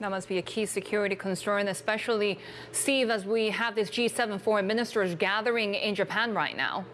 That must be a key security concern, especially, Steve, as we have this G7 foreign ministers gathering in Japan right now.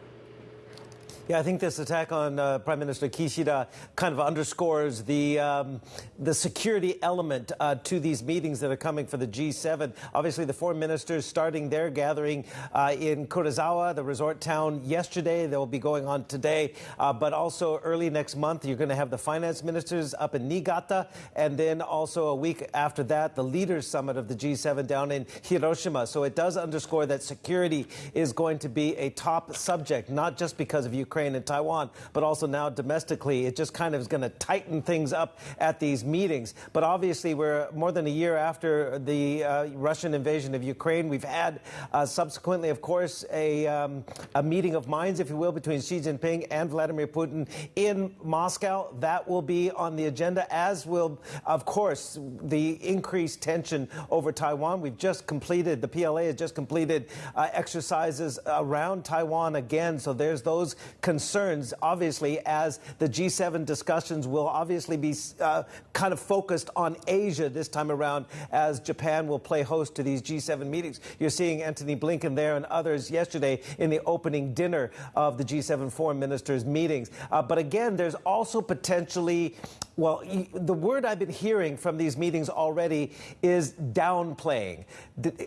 Yeah, I think this attack on uh, Prime Minister Kishida kind of underscores the um, the security element uh, to these meetings that are coming for the G7. Obviously, the foreign ministers starting their gathering uh, in Karuizawa, the resort town, yesterday. They will be going on today, uh, but also early next month, you're going to have the finance ministers up in Niigata, and then also a week after that, the leaders summit of the G7 down in Hiroshima. So it does underscore that security is going to be a top subject, not just because of Ukraine. Ukraine and Taiwan, but also now domestically. It just kind of is going to tighten things up at these meetings. But obviously, we're more than a year after the uh, Russian invasion of Ukraine. We've had uh, subsequently, of course, a, um, a meeting of minds, if you will, between Xi Jinping and Vladimir Putin in Moscow. That will be on the agenda, as will, of course, the increased tension over Taiwan. We've just completed, the PLA has just completed uh, exercises around Taiwan again. So there's those concerns, obviously, as the G7 discussions will obviously be uh, kind of focused on Asia this time around, as Japan will play host to these G7 meetings. You're seeing Antony Blinken there and others yesterday in the opening dinner of the G7 foreign ministers' meetings. Uh, but again, there's also potentially well, the word I've been hearing from these meetings already is downplaying.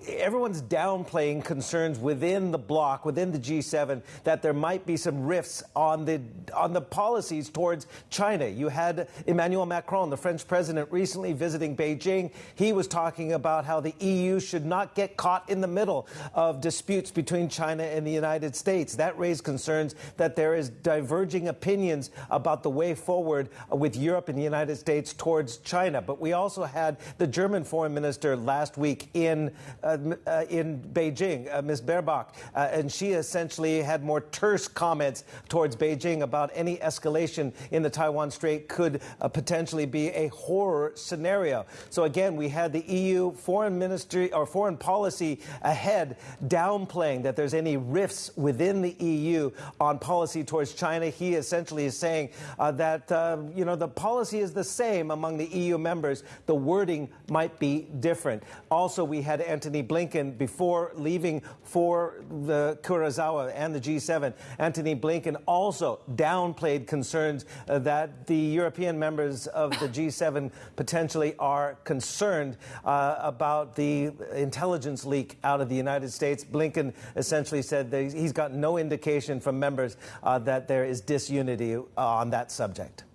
Everyone's downplaying concerns within the bloc, within the G7, that there might be some rifts on the on the policies towards China. You had Emmanuel Macron, the French president, recently visiting Beijing. He was talking about how the EU should not get caught in the middle of disputes between China and the United States. That raised concerns that there is diverging opinions about the way forward with Europe and the United States towards China. But we also had the German foreign minister last week in uh, uh, in Beijing, uh, Ms. Baerbock, uh, and she essentially had more terse comments towards Beijing about any escalation in the Taiwan Strait could uh, potentially be a horror scenario. So again, we had the EU foreign ministry or foreign policy ahead downplaying that there's any rifts within the EU on policy towards China. He essentially is saying uh, that you know the policy policy is the same among the EU members. The wording might be different. Also, we had Antony Blinken before leaving for the Karuizawa and the G7. Antony Blinken also downplayed concerns uh, that the European members of the G7 potentially are concerned uh, about the intelligence leak out of the United States. Blinken essentially said that he's got no indication from members uh, that there is disunity on that subject.